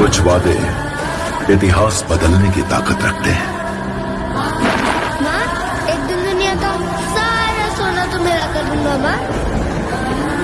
कुछ वादे इतिहास बदलने की ताकत रखते हैं। माँ, एक दिन दुनिया का सारा सोना तो मेरा कर दूँगा, माँ।